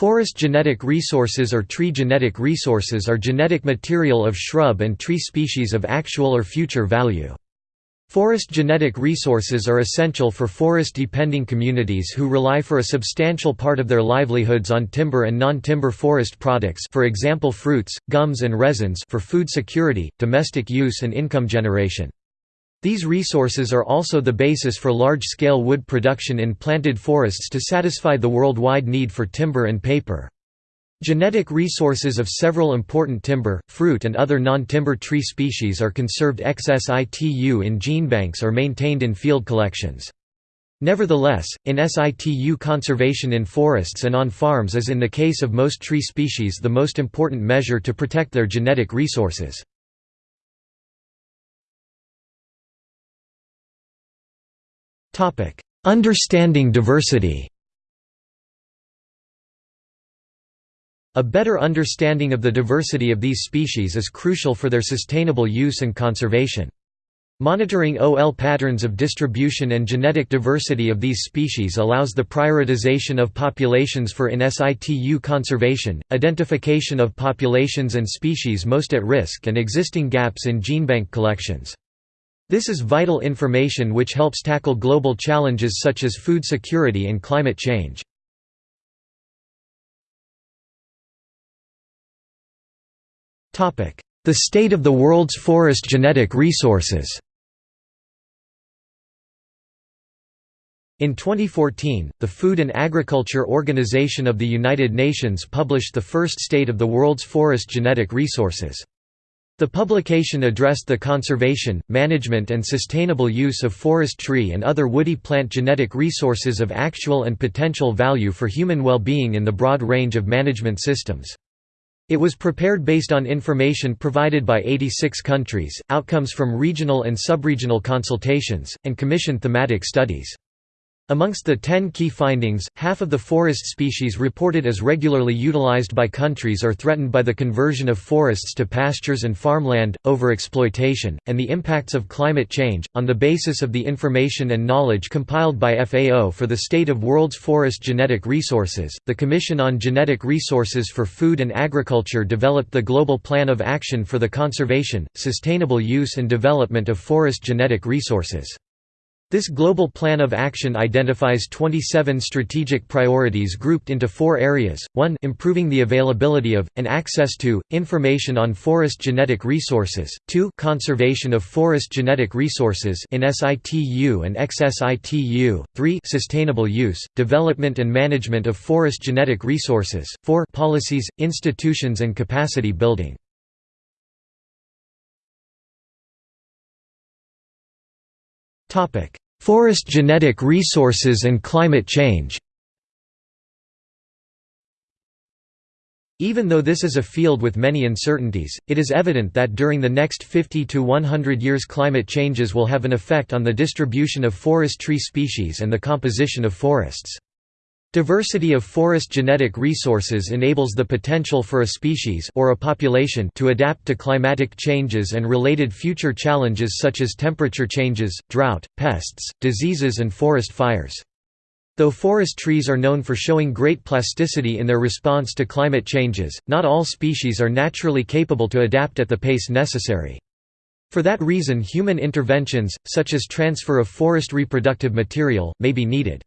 Forest genetic resources or tree genetic resources are genetic material of shrub and tree species of actual or future value. Forest genetic resources are essential for forest-depending communities who rely for a substantial part of their livelihoods on timber and non-timber forest products for example fruits, gums and resins for food security, domestic use and income generation. These resources are also the basis for large-scale wood production in planted forests to satisfy the worldwide need for timber and paper. Genetic resources of several important timber, fruit and other non-timber tree species are conserved ex situ in genebanks or maintained in field collections. Nevertheless, in situ conservation in forests and on farms is in the case of most tree species the most important measure to protect their genetic resources. Understanding diversity A better understanding of the diversity of these species is crucial for their sustainable use and conservation. Monitoring OL patterns of distribution and genetic diversity of these species allows the prioritization of populations for in situ conservation, identification of populations and species most at risk and existing gaps in genebank collections. This is vital information which helps tackle global challenges such as food security and climate change. The state of the world's forest genetic resources In 2014, the Food and Agriculture Organization of the United Nations published the first State of the World's Forest Genetic Resources. The publication addressed the conservation, management and sustainable use of forest tree and other woody plant genetic resources of actual and potential value for human well-being in the broad range of management systems. It was prepared based on information provided by 86 countries, outcomes from regional and subregional consultations, and commissioned thematic studies. Amongst the ten key findings, half of the forest species reported as regularly utilized by countries are threatened by the conversion of forests to pastures and farmland, overexploitation, and the impacts of climate change. On the basis of the information and knowledge compiled by FAO for the state of world's forest genetic resources, the Commission on Genetic Resources for Food and Agriculture developed the Global Plan of Action for the Conservation, Sustainable Use and Development of Forest Genetic Resources. This global plan of action identifies 27 strategic priorities grouped into four areas, 1 improving the availability of, and access to, information on forest genetic resources, 2 conservation of forest genetic resources in situ and ex-situ, 3 sustainable use, development and management of forest genetic resources, 4 policies, institutions and capacity building. Forest genetic resources and climate change Even though this is a field with many uncertainties, it is evident that during the next 50 to 100 years climate changes will have an effect on the distribution of forest tree species and the composition of forests. Diversity of forest genetic resources enables the potential for a species or a population to adapt to climatic changes and related future challenges such as temperature changes, drought, pests, diseases and forest fires. Though forest trees are known for showing great plasticity in their response to climate changes, not all species are naturally capable to adapt at the pace necessary. For that reason human interventions, such as transfer of forest reproductive material, may be needed.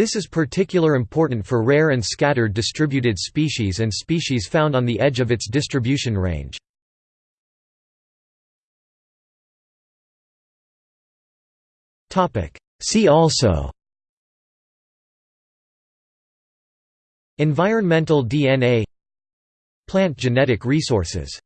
This is particular important for rare and scattered distributed species and species found on the edge of its distribution range. See also Environmental DNA Plant genetic resources